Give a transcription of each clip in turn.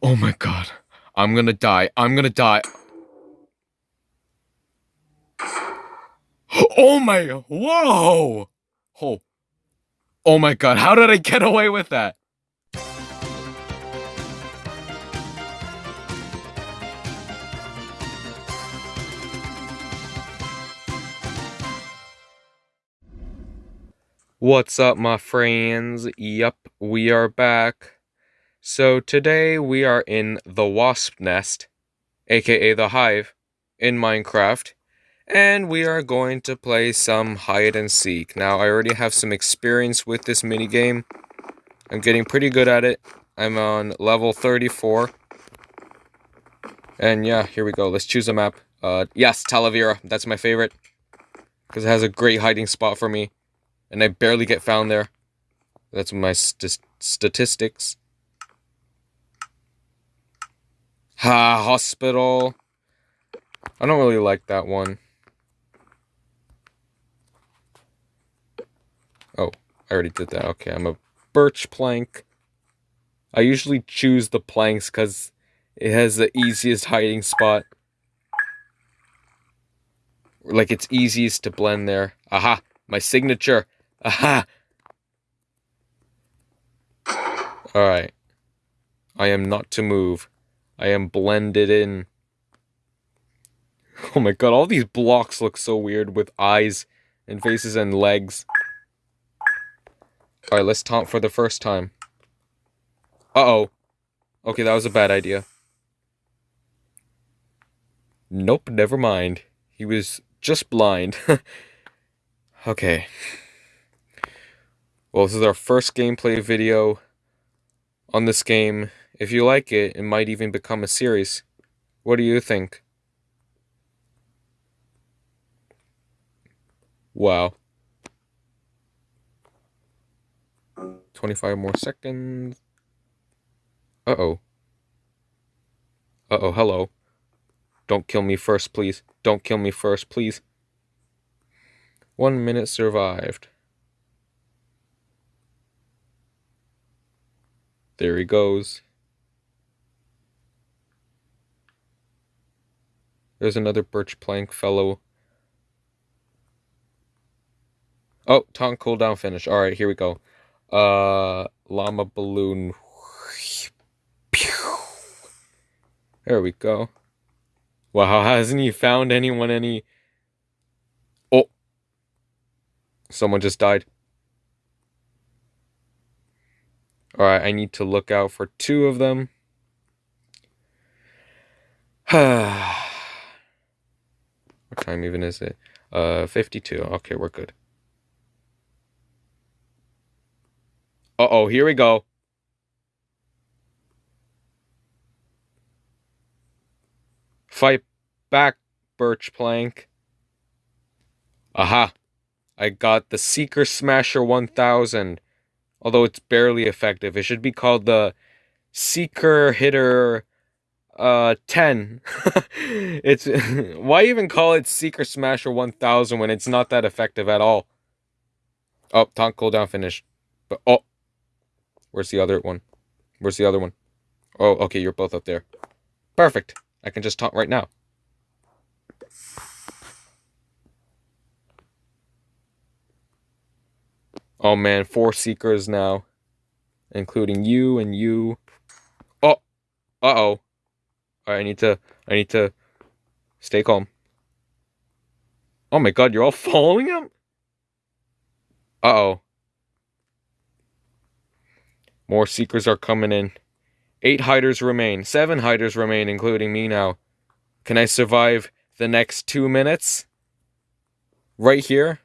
Oh my god. I'm gonna die. I'm gonna die. Oh my. Whoa! Oh. Oh my god. How did I get away with that? What's up, my friends? Yup, we are back. So today we are in the wasp nest, aka the hive, in Minecraft, and we are going to play some hide and seek. Now, I already have some experience with this minigame. I'm getting pretty good at it. I'm on level 34. And yeah, here we go. Let's choose a map. Uh, yes, Talavera. That's my favorite. Because it has a great hiding spot for me. And I barely get found there. That's my st statistics. Ha, hospital. I don't really like that one. Oh, I already did that. Okay, I'm a birch plank. I usually choose the planks because it has the easiest hiding spot. Like, it's easiest to blend there. Aha, my signature. Aha! Alright. I am not to move. I am blended in. Oh my god, all these blocks look so weird with eyes and faces and legs. Alright, let's taunt for the first time. Uh-oh. Okay, that was a bad idea. Nope, never mind. He was just blind. okay. Well, this is our first gameplay video on this game. If you like it, it might even become a series. What do you think? Wow. 25 more seconds. Uh-oh. Uh-oh, hello. Don't kill me first, please. Don't kill me first, please. One minute survived. There he goes. There's another birch plank fellow. Oh, taunt cooldown finish. All right, here we go. Uh, llama balloon. There we go. Wow, hasn't he found anyone any... Oh. Someone just died. Alright, I need to look out for two of them. Time even is it? Uh, 52. Okay, we're good. Uh-oh, here we go. Fight back, Birch Plank. Aha. I got the Seeker Smasher 1000. Although it's barely effective. It should be called the Seeker Hitter uh 10 it's why even call it seeker smasher 1000 when it's not that effective at all? Oh taunt cooldown finished but oh. Where's the other one? Where's the other one? Oh okay you're both up there. Perfect. I can just taunt right now. Oh man four seekers now including you and you. Oh uh-oh I need to I need to stay calm. Oh my god, you're all following him? Uh-oh. More seekers are coming in. Eight hiders remain. Seven hiders remain, including me now. Can I survive the next two minutes? Right here?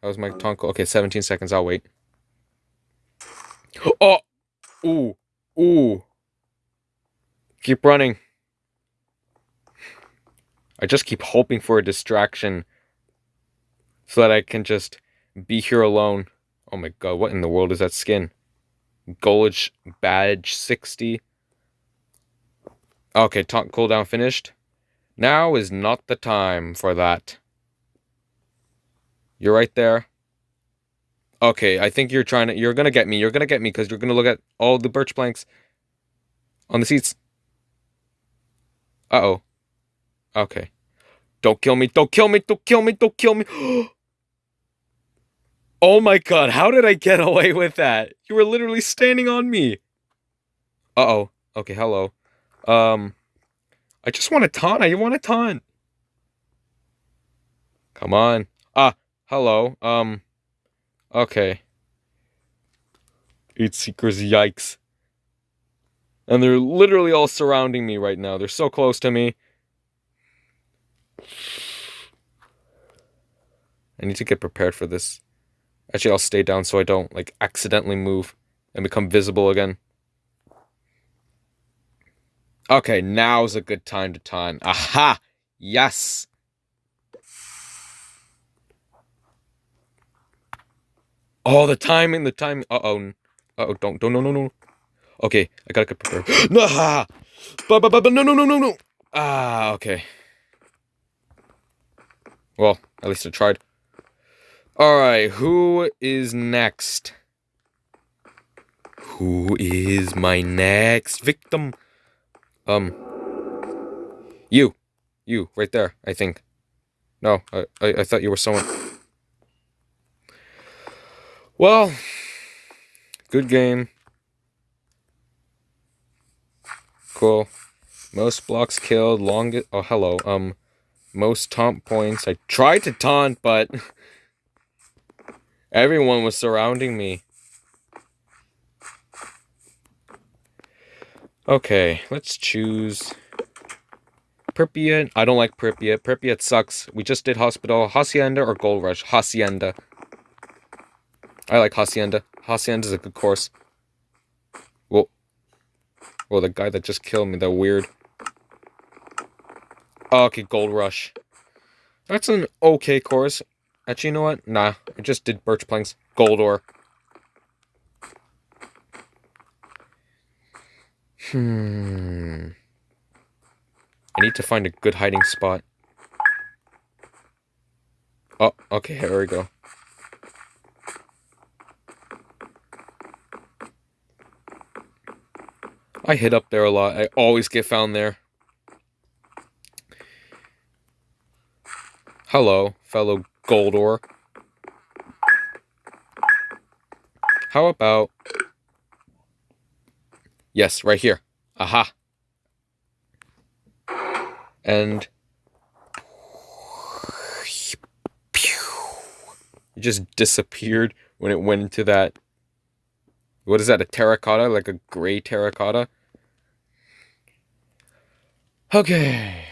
That was my um, tongue. Okay, 17 seconds. I'll wait. Oh! Ooh. Ooh. Keep running. I just keep hoping for a distraction so that I can just be here alone. Oh my god, what in the world is that skin? Gulch Badge 60. Okay, taunt cooldown finished. Now is not the time for that. You're right there. Okay, I think you're trying to... You're gonna get me. You're gonna get me because you're gonna look at all the birch planks on the seats. Uh-oh. Okay. Don't kill me, don't kill me, don't kill me, don't kill me. oh my god, how did I get away with that? You were literally standing on me. Uh-oh. Okay, hello. Um, I just want a taunt. I want a taunt. Come on. Ah, hello. Um, okay. Eight Seekers, yikes. And they're literally all surrounding me right now. They're so close to me. I need to get prepared for this. Actually, I'll stay down so I don't, like, accidentally move and become visible again. Okay, now's a good time to time. Aha! Yes! Oh, the timing, the timing. Uh-oh. Uh-oh, don't, don't, no, no, no. Okay, I gotta get prepared. no, but, but, but, but, no, no, no, no, no. Ah, okay. Well, at least I tried. Alright, who is next? Who is my next victim? Um, you. You, right there, I think. No, I, I, I thought you were someone. Well, good game. Cool. Most blocks killed, longest. Oh, hello. Um, most taunt points. I tried to taunt, but everyone was surrounding me. Okay, let's choose Pripyat. I don't like Pripyat. Pripyat sucks. We just did Hospital. Hacienda or Gold Rush? Hacienda. I like Hacienda. Hacienda is a good course. Well, well, the guy that just killed me, that weird. Oh, okay, Gold Rush. That's an okay course. Actually, you know what? Nah, I just did Birch Planks. Gold Ore. Hmm. I need to find a good hiding spot. Oh, okay, here we go. I hit up there a lot. I always get found there. Hello, fellow gold ore. How about... Yes, right here. Aha. And... It just disappeared when it went into that... What is that, a terracotta? Like a gray terracotta? Okay.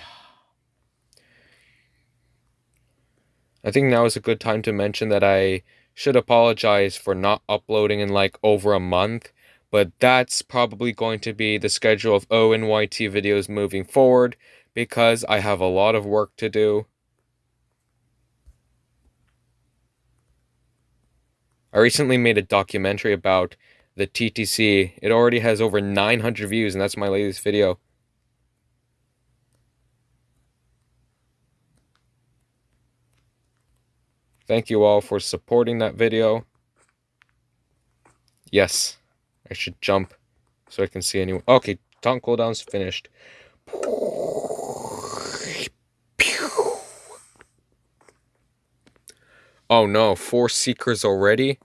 I think now is a good time to mention that I should apologize for not uploading in like over a month, but that's probably going to be the schedule of ONYT videos moving forward because I have a lot of work to do. I recently made a documentary about the TTC. It already has over 900 views and that's my latest video. Thank you all for supporting that video. Yes, I should jump so I can see anyone. Okay, taunt cooldown's finished. Oh no, four seekers already?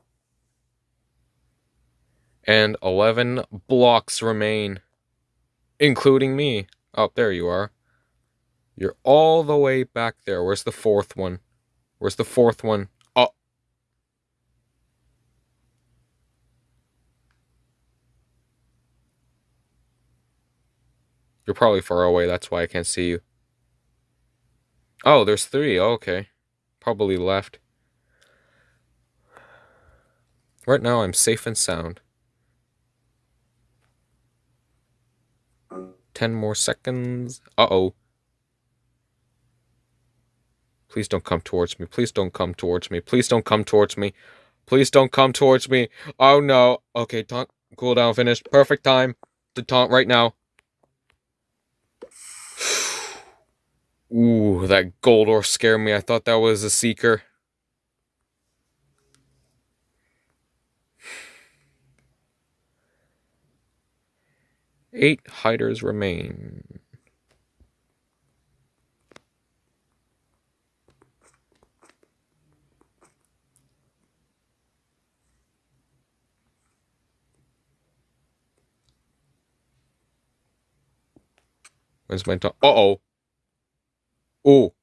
And 11 blocks remain, including me. Oh, there you are. You're all the way back there. Where's the fourth one? Where's the fourth one? Oh. You're probably far away, that's why I can't see you. Oh, there's three. Oh, okay. Probably left. Right now, I'm safe and sound. Ten more seconds. Uh-oh. Please don't come towards me. Please don't come towards me. Please don't come towards me. Please don't come towards me. Oh no. Okay, taunt cooldown finished. Perfect time to taunt right now. Ooh, that gold ore scared me. I thought that was a seeker. Eight hiders remain. When's my time? Uh oh. Oh.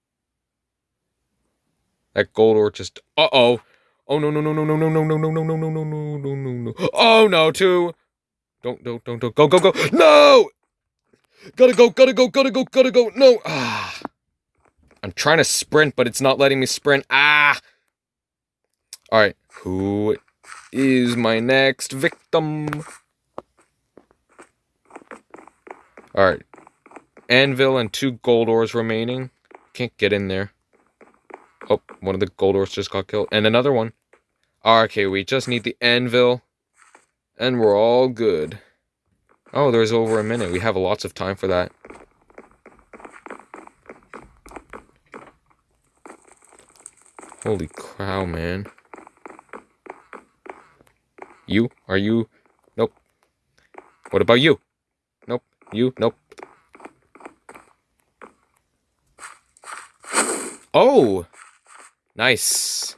That gold ore just. Uh oh. Oh no no no no no no no no no no no no no no no no no. Oh no, two. Don't don't don't don't go go go. No. Gotta go gotta go gotta go gotta go. No. Ah. I'm trying to sprint, but it's not letting me sprint. Ah. All right. Who is my next victim? All right. Anvil and two gold ores remaining. Can't get in there. Oh, one of the gold ores just got killed. And another one. Okay, we just need the anvil. And we're all good. Oh, there's over a minute. We have lots of time for that. Holy cow, man. You? Are you? Nope. What about you? Nope. You? Nope. Oh! Nice.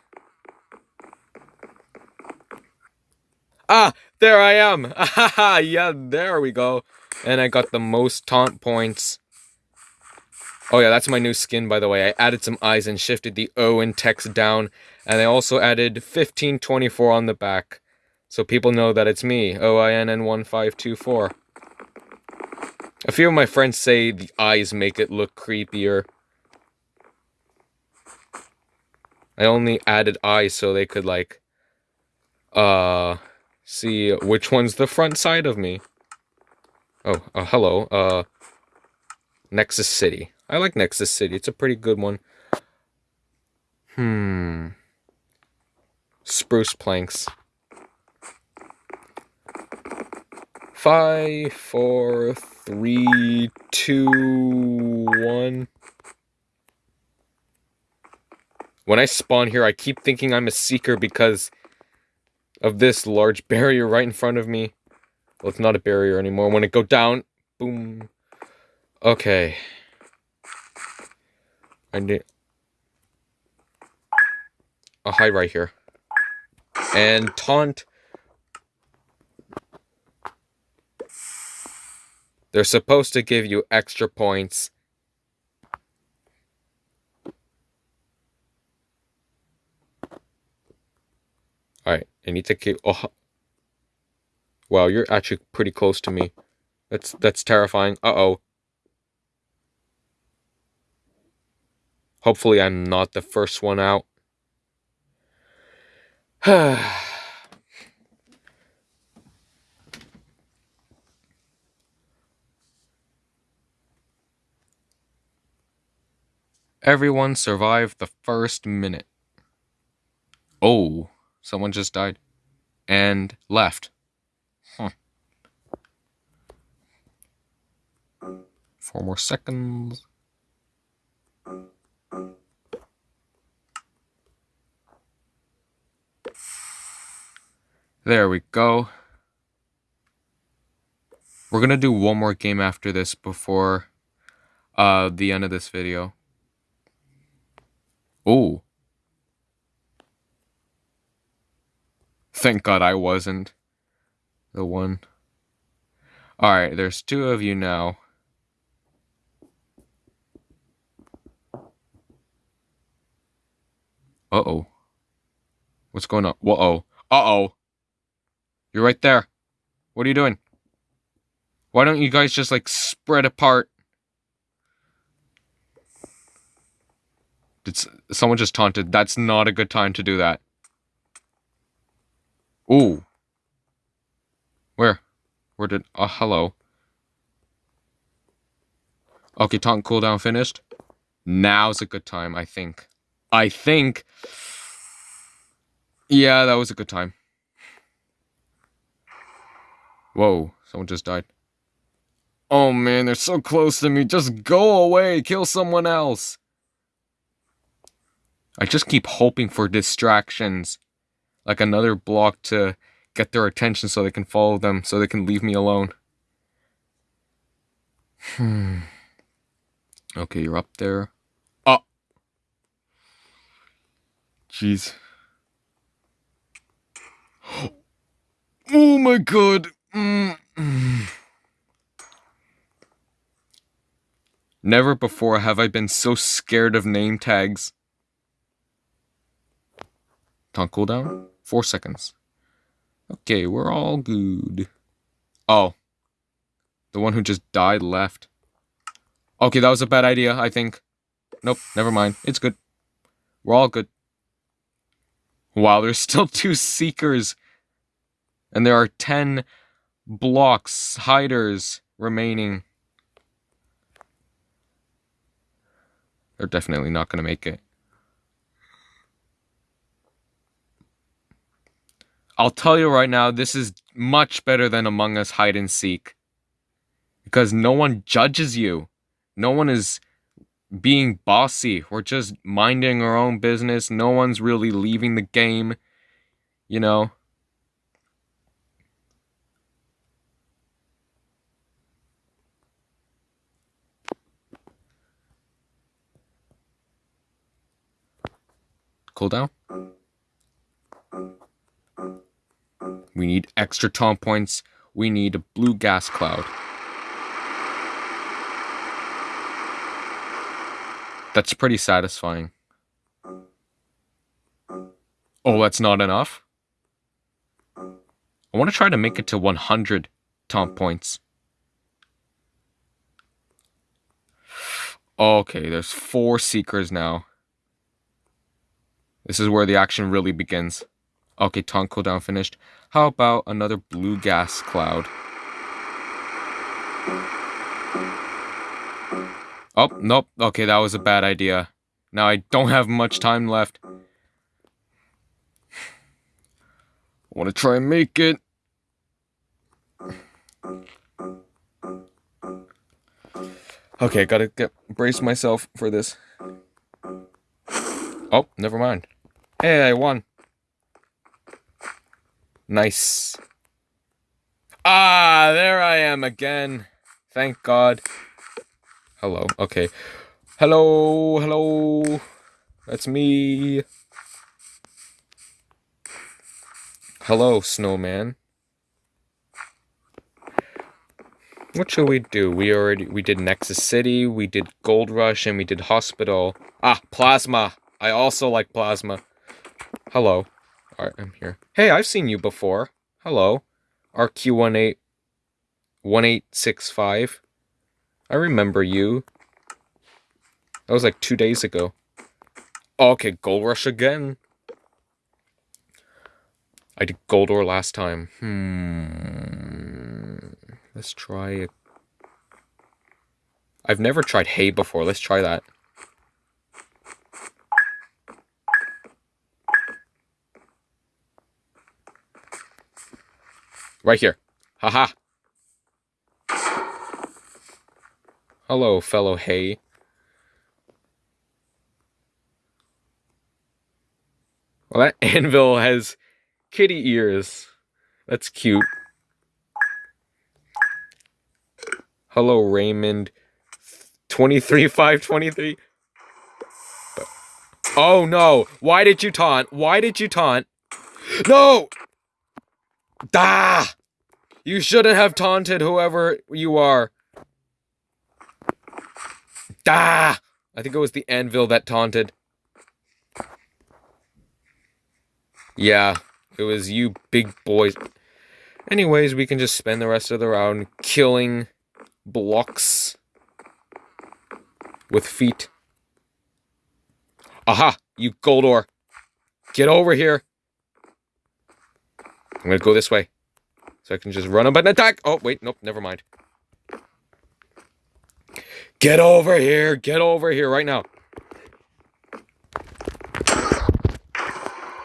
Ah, there I am. Ah, yeah, there we go. And I got the most taunt points. Oh yeah, that's my new skin, by the way. I added some eyes and shifted the O and text down. And I also added 1524 on the back. So people know that it's me, OINN1524. A few of my friends say the eyes make it look creepier. I only added eyes so they could like uh see which one's the front side of me. Oh, uh, hello. Uh Nexus City. I like Nexus City. It's a pretty good one. Hmm. Spruce planks. Five, four, three, two, one. When I spawn here, I keep thinking I'm a seeker because of this large barrier right in front of me. Well, it's not a barrier anymore. When it go down, boom. Okay. I need... I'll hide right here. And taunt. They're supposed to give you extra points Alright, I need to keep... Oh. Wow, you're actually pretty close to me. That's that's terrifying. Uh-oh. Hopefully I'm not the first one out. Everyone survived the first minute. Oh. Someone just died. And left. Huh. Four more seconds. There we go. We're gonna do one more game after this before uh, the end of this video. Oh. Thank God I wasn't the one. Alright, there's two of you now. Uh-oh. What's going on? Uh-oh. Uh-oh. You're right there. What are you doing? Why don't you guys just, like, spread apart? Did someone just taunted? That's not a good time to do that. Ooh. Where? Where did... Oh, hello. Okay, taunt cooldown finished. Now's a good time, I think. I think... Yeah, that was a good time. Whoa, someone just died. Oh man, they're so close to me. Just go away. Kill someone else. I just keep hoping for distractions like another block to get their attention so they can follow them, so they can leave me alone. Hmm. Okay, you're up there. Oh! Jeez. Oh my god! Mm. Never before have I been so scared of name tags. Taunt cooldown? Four seconds. Okay, we're all good. Oh. The one who just died left. Okay, that was a bad idea, I think. Nope, never mind. It's good. We're all good. Wow, there's still two Seekers. And there are ten blocks, hiders remaining. They're definitely not going to make it. I'll tell you right now, this is much better than Among Us Hide and Seek. Because no one judges you. No one is being bossy. We're just minding our own business. No one's really leaving the game. You know? Cooldown? We need extra taunt points. We need a blue gas cloud. That's pretty satisfying. Oh, that's not enough? I want to try to make it to 100 taunt points. Okay, there's four Seekers now. This is where the action really begins. Okay, taunt cooldown finished. How about another blue gas cloud? Oh, nope. Okay, that was a bad idea. Now I don't have much time left. I want to try and make it. Okay, gotta get brace myself for this. Oh, never mind. Hey, I won. Nice. Ah, there I am again. Thank God. Hello. Okay. Hello. Hello. That's me. Hello, snowman. What shall we do? We already we did Nexus City, we did Gold Rush, and we did Hospital. Ah, Plasma. I also like Plasma. Hello. Alright, I'm here. Hey, I've seen you before. Hello. RQ18 1865. I remember you. That was like two days ago. Okay, Gold Rush again. I did gold ore last time. Hmm. Let's try it. I've never tried hay before. Let's try that. Right here. Haha. -ha. Hello, fellow hay. Well, that anvil has kitty ears. That's cute. Hello, Raymond. 23523. Oh no! Why did you taunt? Why did you taunt? No! Da! You shouldn't have taunted whoever you are. Da! I think it was the anvil that taunted. Yeah, it was you big boys. Anyways, we can just spend the rest of the round killing blocks with feet. Aha! You gold Goldor! Get over here! I'm gonna go this way. So I can just run up and attack! Oh, wait, nope, never mind. Get over here! Get over here right now!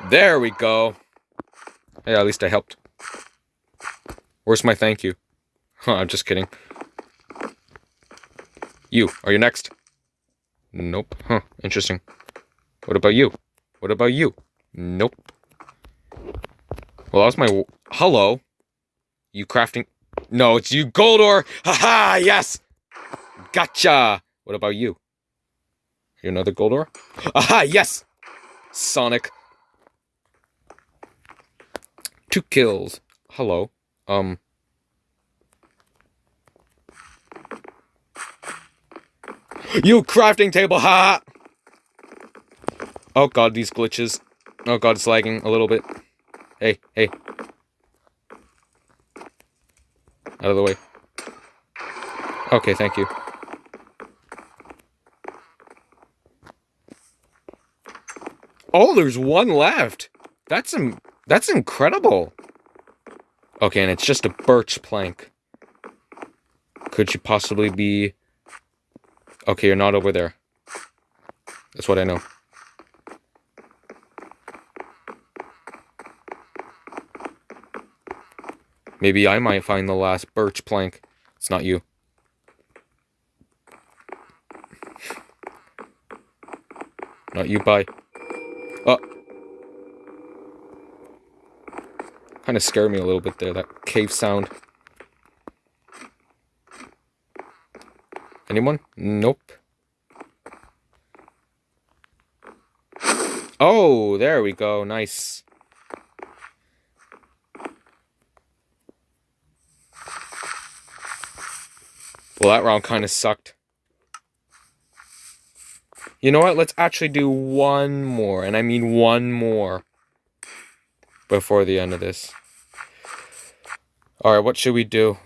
There we go. Hey, at least I helped. Where's my thank you? Huh, I'm just kidding. You, are you next? Nope. Huh, interesting. What about you? What about you? Nope. Well, that was my... Hello? You crafting... No, it's you, gold ore! Haha, yes! Gotcha! What about you? You another gold ore? Aha, yes! Sonic. Two kills. Hello. Um... You crafting table, ha! Oh god, these glitches. Oh god, it's lagging a little bit. Hey, hey. Out of the way. Okay, thank you. Oh, there's one left. That's Im that's incredible. Okay, and it's just a birch plank. Could you possibly be... Okay, you're not over there. That's what I know. Maybe I might find the last birch plank. It's not you. Not you, bye. Uh. Oh. Kind of scared me a little bit there, that cave sound. Anyone? Nope. Oh, there we go. Nice. Well, that round kind of sucked. You know what? Let's actually do one more. And I mean one more. Before the end of this. Alright, what should we do?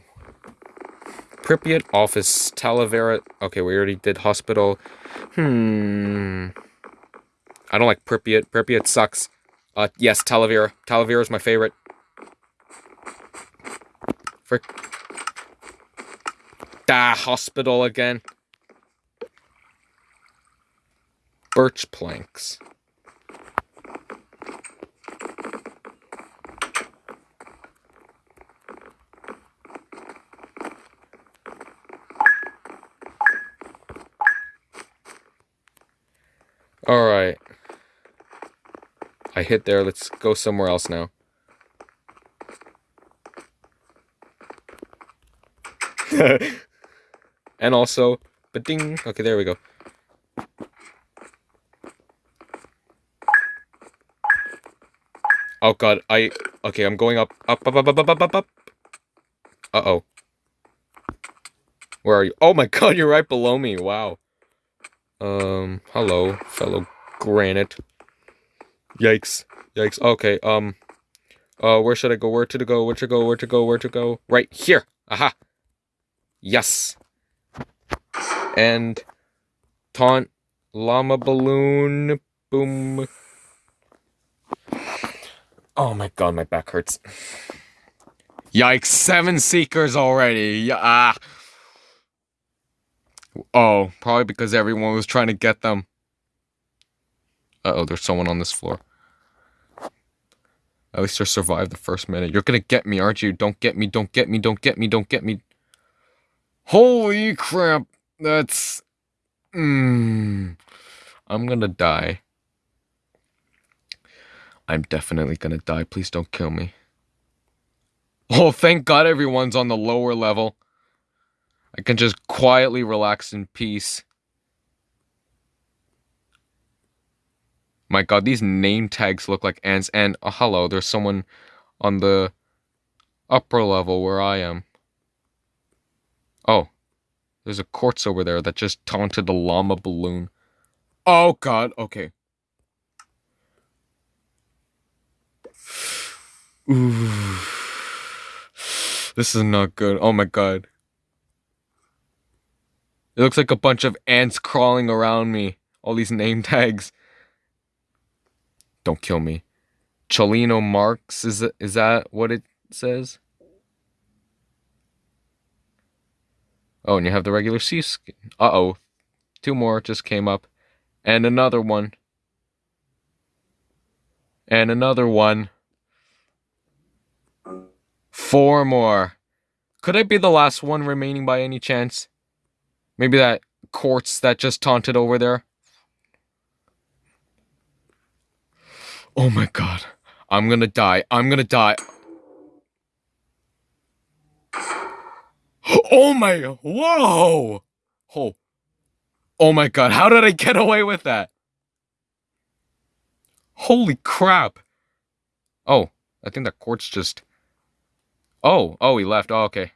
Pripyat office, Talavera. Okay, we already did hospital. Hmm. I don't like Pripyat. Pripyat sucks. Uh, yes, Talavera. Talavera is my favorite. Frick. Ah, hospital again. Birch planks. Alright. I hit there. Let's go somewhere else now. And also, but ding. Okay, there we go. Oh god, I... Okay, I'm going up, up, up, up, up, up, up, up. Uh-oh. Where are you? Oh my god, you're right below me. Wow. Um, hello, fellow granite. Yikes. Yikes. Okay, um... Uh, where should I go? Where to go? Where to go? Where to go? Where to go? Right here. Aha. Yes and taunt llama balloon boom oh my god my back hurts yikes seven seekers already ah oh probably because everyone was trying to get them uh-oh there's someone on this floor at least I survived the first minute. You're gonna get me, aren't you? Don't get me, don't get me, don't get me, don't get me. Holy crap. That's... Mm, I'm gonna die. I'm definitely gonna die. Please don't kill me. Oh, thank God everyone's on the lower level. I can just quietly relax in peace. My god, these name tags look like ants. And, oh, hello, there's someone on the upper level where I am. Oh, there's a quartz over there that just taunted the llama balloon. Oh god, okay. Ooh. This is not good. Oh my god. It looks like a bunch of ants crawling around me. All these name tags. Don't kill me. Cholino Marks, is, is that what it says? Oh, and you have the regular sea skin. Uh-oh. Two more just came up. And another one. And another one. Four more. Could I be the last one remaining by any chance? Maybe that quartz that just taunted over there? Oh my god. I'm gonna die. I'm gonna die. Oh my, whoa! Oh, oh my god, how did I get away with that? Holy crap. Oh, I think that quartz just... Oh, oh, he left. Oh, okay.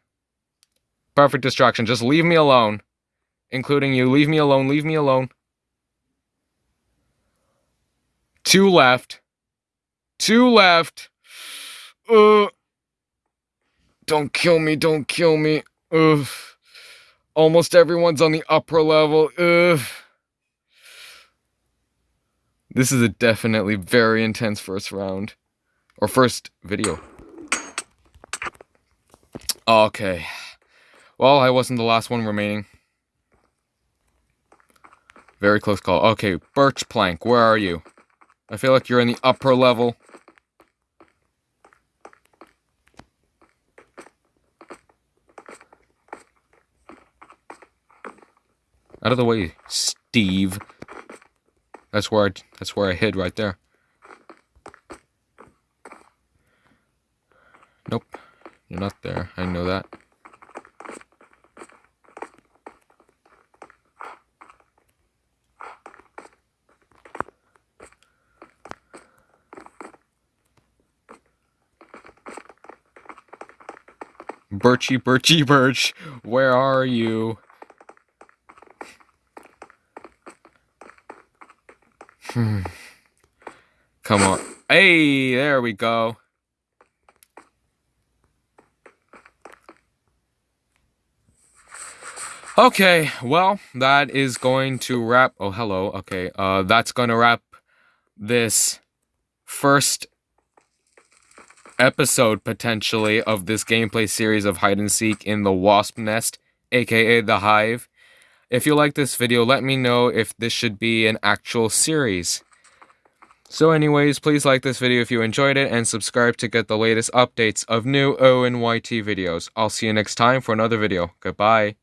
Perfect distraction. Just leave me alone. including you. Leave me alone. Leave me alone. Two left. Two left. Uh. Don't kill me. Don't kill me. Ugh. Almost everyone's on the upper level. Ugh. This is a definitely very intense first round. Or first video. Okay. Well, I wasn't the last one remaining. Very close call. Okay, Birch Plank, where are you? I feel like you're in the upper level. Out of the way, Steve. That's where I, that's where I hid right there. Nope. You're not there. I know that. Birchy, Birchy, Birch, where are you? Come on. Hey, there we go. Okay, well, that is going to wrap. Oh, hello. Okay, uh, that's going to wrap this first episode potentially of this gameplay series of hide and seek in the wasp nest, aka the hive. If you like this video, let me know if this should be an actual series. So anyways, please like this video if you enjoyed it and subscribe to get the latest updates of new ONYT videos. I'll see you next time for another video. Goodbye.